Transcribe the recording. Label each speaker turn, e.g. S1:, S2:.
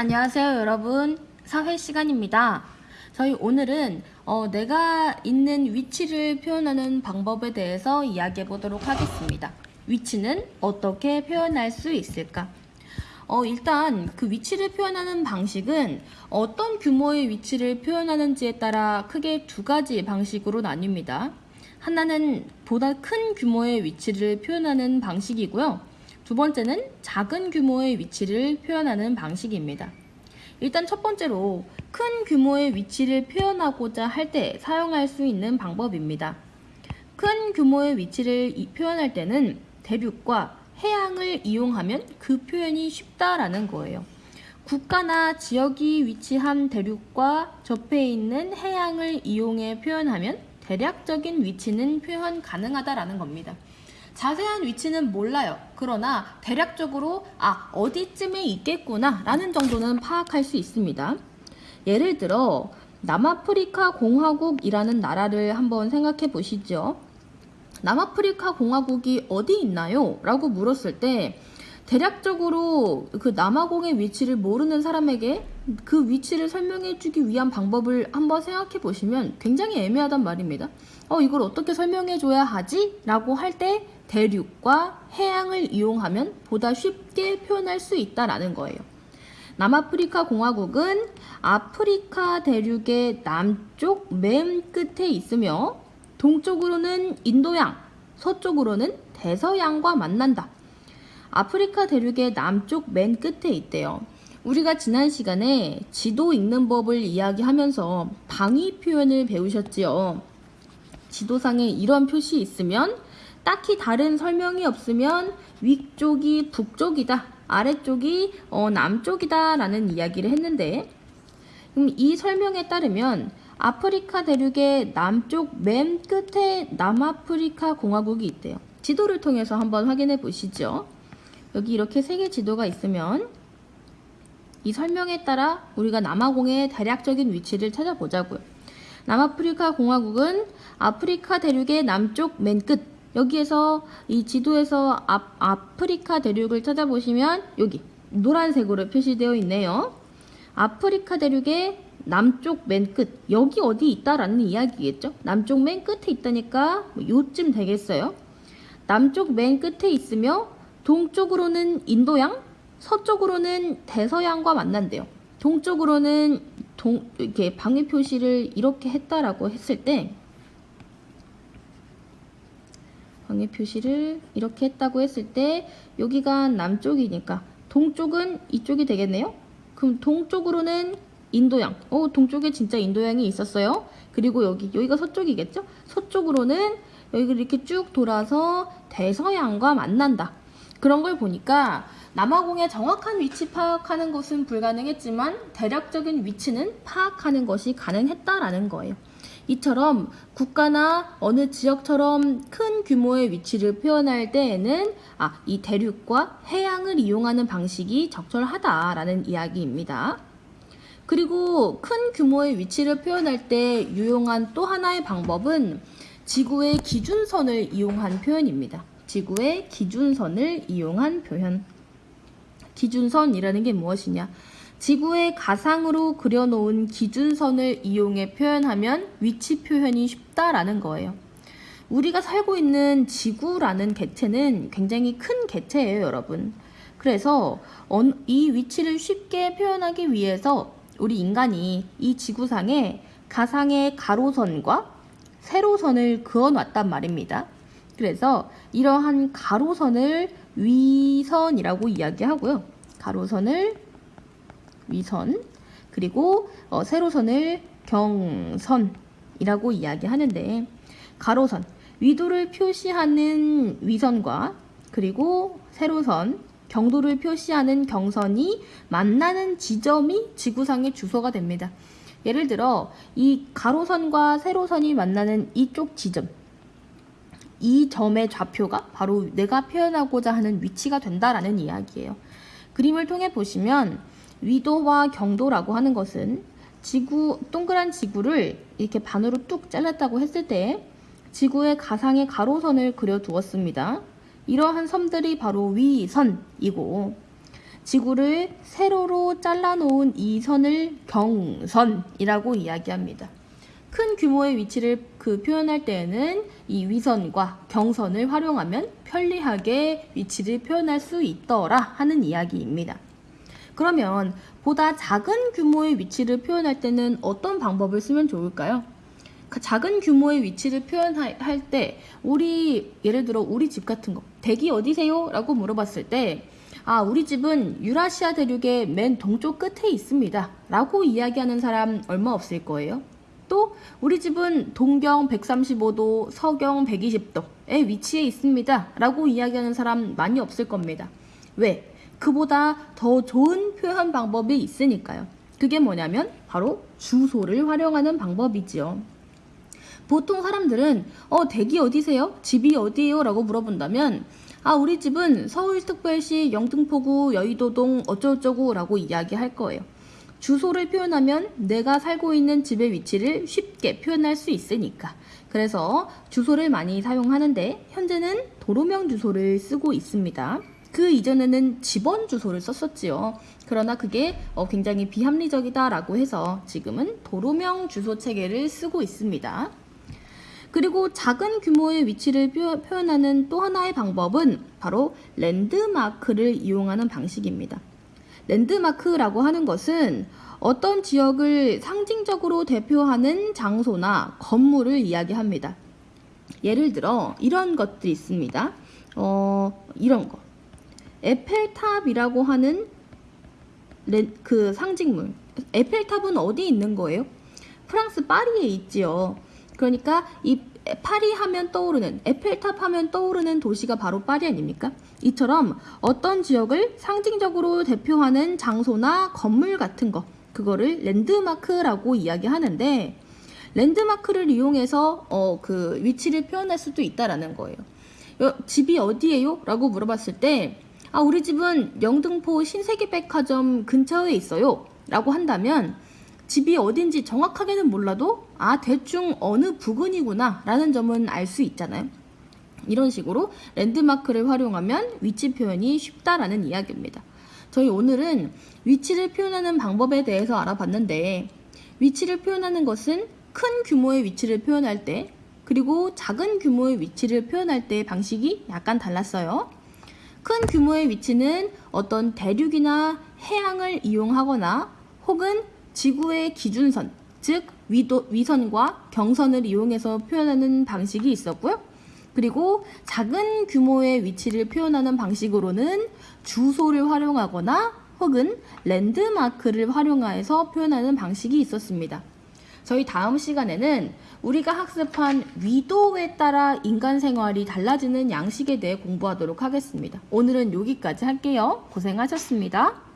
S1: 안녕하세요 여러분. 사회 시간입니다. 저희 오늘은 어, 내가 있는 위치를 표현하는 방법에 대해서 이야기해 보도록 하겠습니다. 위치는 어떻게 표현할 수 있을까? 어, 일단 그 위치를 표현하는 방식은 어떤 규모의 위치를 표현하는지에 따라 크게 두 가지 방식으로 나뉩니다. 하나는 보다 큰 규모의 위치를 표현하는 방식이고요 두 번째는 작은 규모의 위치를 표현하는 방식입니다. 일단 첫 번째로 큰 규모의 위치를 표현하고자 할 때 사용할 수 있는 방법입니다. 큰 규모의 위치를 표현할 때는 대륙과 해양을 이용하면 그 표현이 쉽다라는 거예요. 국가나 지역이 위치한 대륙과 접해 있는 해양을 이용해 표현하면 대략적인 위치는 표현 가능하다라는 겁니다. 자세한 위치는 몰라요. 그러나 대략적으로 아 어디쯤에 있겠구나 라는 정도는 파악할 수 있습니다. 예를 들어 남아프리카 공화국이라는 나라를 한번 생각해 보시죠. 남아프리카 공화국이 어디 있나요? 라고 물었을 때 대략적으로 그 남아공의 위치를 모르는 사람에게 그 위치를 설명해 주기 위한 방법을 한번 생각해 보시면 굉장히 애매하단 말입니다. 어, 이걸 어떻게 설명해 줘야 하지? 라고 할 때 대륙과 해양을 이용하면 보다 쉽게 표현할 수 있다라는 거예요. 남아프리카 공화국은 아프리카 대륙의 남쪽 맨 끝에 있으며 동쪽으로는 인도양, 서쪽으로는 대서양과 만난다. 아프리카 대륙의 남쪽 맨 끝에 있대요. 우리가 지난 시간에 지도 읽는 법을 이야기하면서 방위 표현을 배우셨지요. 지도상에 이런 표시 있으면 딱히 다른 설명이 없으면 위쪽이 북쪽이다, 아래쪽이 어, 남쪽이다 라는 이야기를 했는데 그럼 이 설명에 따르면 아프리카 대륙의 남쪽 맨 끝에 남아프리카 공화국이 있대요. 지도를 통해서 한번 확인해 보시죠. 여기 이렇게 세개 지도가 있으면 이 설명에 따라 우리가 남아공의 대략적인 위치를 찾아보자고요. 남아프리카 공화국은 아프리카 대륙의 남쪽 맨 끝. 여기에서 이 지도에서 아, 아프리카 대륙을 찾아보시면 여기 노란색으로 표시되어 있네요. 아프리카 대륙의 남쪽 맨 끝. 여기 어디 있다라는 이야기겠죠? 남쪽 맨 끝에 있다니까 뭐 요쯤 되겠어요. 남쪽 맨 끝에 있으며 동쪽으로는 인도양, 서쪽으로는 대서양과 만난대요. 동쪽으로는 동, 이렇게 방위 표시를 이렇게 했다라고 했을 때 방위 표시를 이렇게 했다고 했을 때 여기가 남쪽이니까 동쪽은 이쪽이 되겠네요. 그럼 동쪽으로는 인도양. 어, 동쪽에 진짜 인도양이 있었어요. 그리고 여기 여기가 서쪽이겠죠? 서쪽으로는 여기를 이렇게 쭉 돌아서 대서양과 만난다. 그런 걸 보니까 남아공의 정확한 위치 파악하는 것은 불가능했지만 대략적인 위치는 파악하는 것이 가능했다라는 거예요. 이처럼 국가나 어느 지역처럼 큰 규모의 위치를 표현할 때에는 아, 이 대륙과 해양을 이용하는 방식이 적절하다라는 이야기입니다. 그리고 큰 규모의 위치를 표현할 때 유용한 또 하나의 방법은 지구의 기준선을 이용한 표현입니다. 지구의 기준선을 이용한 표현. 기준선이라는 게 무엇이냐? 지구의 가상으로 그려놓은 기준선을 이용해 표현하면 위치 표현이 쉽다라는 거예요. 우리가 살고 있는 지구라는 개체는 굉장히 큰 개체예요, 여러분. 그래서 이 위치를 쉽게 표현하기 위해서 우리 인간이 이 지구상에 가상의 가로선과 세로선을 그어놨단 말입니다. 그래서 이러한 가로선을 위선이라고 이야기하고요. 가로선을 위선 그리고 어, 세로선을 경선이라고 이야기하는데 가로선 위도를 표시하는 위선과 그리고 세로선 경도를 표시하는 경선이 만나는 지점이 지구상의 주소가 됩니다. 예를 들어 이 가로선과 세로선이 만나는 이쪽 지점 이 점의 좌표가 바로 내가 표현하고자 하는 위치가 된다라는 이야기예요. 그림을 통해 보시면 위도와 경도라고 하는 것은 지구 동그란 지구를 이렇게 반으로 뚝 잘랐다고 했을 때 지구의 가상의 가로선을 그려 두었습니다. 이러한 섬들이 바로 위선이고 지구를 세로로 잘라놓은 이 선을 경선이라고 이야기합니다. 큰 규모의 위치를 그 표현할 때에는 이 위선과 경선을 활용하면 편리하게 위치를 표현할 수 있더라 하는 이야기입니다. 그러면 보다 작은 규모의 위치를 표현할 때는 어떤 방법을 쓰면 좋을까요? 그 작은 규모의 위치를 표현할 때 우리 예를 들어 우리 집 같은 거 댁이 어디세요? 라고 물어봤을 때 아, 우리 집은 유라시아 대륙의 맨 동쪽 끝에 있습니다. 라고 이야기하는 사람 얼마 없을 거예요. 또 우리 집은 동경 135도, 서경 120도에 위치해 있습니다. 라고 이야기하는 사람 많이 없을 겁니다. 왜? 그보다 더 좋은 표현 방법이 있으니까요. 그게 뭐냐면 바로 주소를 활용하는 방법이지요. 보통 사람들은 어 댁이 어디세요? 집이 어디예요? 라고 물어본다면 아 우리 집은 서울특별시 영등포구 여의도동 어쩌고저쩌고 라고 이야기할 거예요. 주소를 표현하면 내가 살고 있는 집의 위치를 쉽게 표현할 수 있으니까. 그래서 주소를 많이 사용하는데 현재는 도로명 주소를 쓰고 있습니다. 그 이전에는 집원 주소를 썼었지요. 그러나 그게 어, 굉장히 비합리적이다라고 해서 지금은 도로명 주소 체계를 쓰고 있습니다. 그리고 작은 규모의 위치를 표- 표현하는 또 하나의 방법은 바로 랜드마크를 이용하는 방식입니다. 랜드마크라고 하는 것은 어떤 지역을 상징적으로 대표하는 장소나 건물을 이야기합니다. 예를 들어 이런 것들이 있습니다. 어, 이런 거. 에펠탑이라고 하는 렌- 그 상징물. 에펠탑은 어디 있는 거예요? 프랑스 파리에 있지요. 그러니까 이 파리 하면 떠오르는 에펠탑 하면 떠오르는 도시가 바로 파리 아닙니까? 이처럼 어떤 지역을 상징적으로 대표하는 장소나 건물 같은 거 그거를 랜드마크라고 이야기하는데 랜드마크를 이용해서 어, 그 위치를 표현할 수도 있다라는 거예요. 여- 집이 어디예요? 라고 물어봤을 때 아, 우리 집은 영등포 신세계백화점 근처에 있어요. 라고 한다면 집이 어딘지 정확하게는 몰라도 아, 대충 어느 부근이구나 라는 점은 알 수 있잖아요. 이런 식으로 랜드마크를 활용하면 위치 표현이 쉽다라는 이야기입니다. 저희 오늘은 위치를 표현하는 방법에 대해서 알아봤는데 위치를 표현하는 것은 큰 규모의 위치를 표현할 때 그리고 작은 규모의 위치를 표현할 때의 방식이 약간 달랐어요. 큰 규모의 위치는 어떤 대륙이나 해양을 이용하거나 혹은 지구의 기준선, 즉 위도, 위선과 경선을 이용해서 표현하는 방식이 있었고요. 그리고 작은 규모의 위치를 표현하는 방식으로는 주소를 활용하거나 혹은 랜드마크를 활용해서 표현하는 방식이 있었습니다. 저희 다음 시간에는 우리가 학습한 위도에 따라 인간 생활이 달라지는 양식에 대해 공부하도록 하겠습니다. 오늘은 여기까지 할게요. 고생하셨습니다.